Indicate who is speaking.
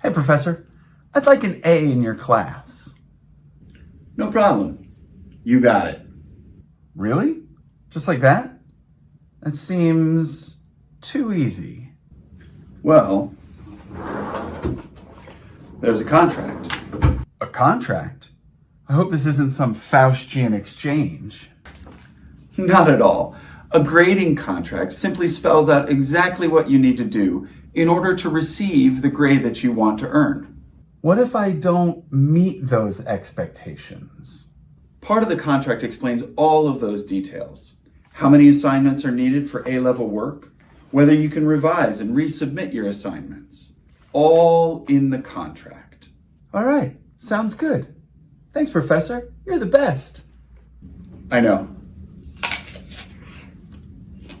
Speaker 1: Hey, Professor, I'd like an A in your class.
Speaker 2: No problem. You got it.
Speaker 1: Really? Just like that? That seems too easy.
Speaker 2: Well, there's a contract.
Speaker 1: A contract? I hope this isn't some Faustian exchange.
Speaker 2: Not at all. A grading contract simply spells out exactly what you need to do in order to receive the grade that you want to earn.
Speaker 1: What if I don't meet those expectations?
Speaker 2: Part of the contract explains all of those details. How many assignments are needed for A-level work, whether you can revise and resubmit your assignments. All in the contract.
Speaker 1: All right, sounds good. Thanks, Professor. You're the best.
Speaker 2: I know.